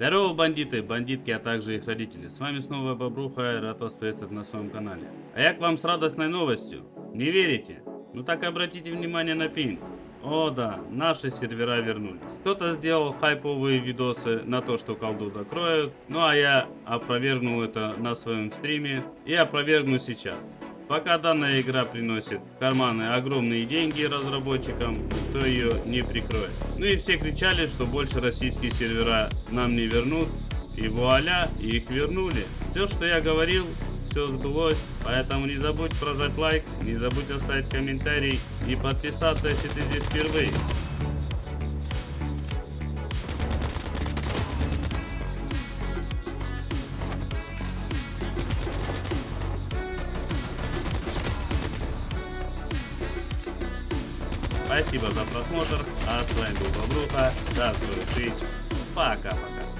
Здорово, бандиты, бандитки, а также их родители. С вами снова Бобруха, рад вас приветствовать на своем канале. А я к вам с радостной новостью. Не верите? Ну так обратите внимание на пинг. О да, наши сервера вернулись. Кто-то сделал хайповые видосы на то, что колду закроют, ну а я опровергнул это на своем стриме и опровергну сейчас. Пока данная игра приносит в карманы огромные деньги разработчикам, никто ее не прикроет. Ну и все кричали, что больше российские сервера нам не вернут, и вуаля, их вернули. Все, что я говорил, все сбылось, поэтому не забудь прожать лайк, не забудь оставить комментарий и подписаться, если ты здесь впервые. Спасибо за просмотр, а с вами был Бобруха, до скорых встреч, пока-пока.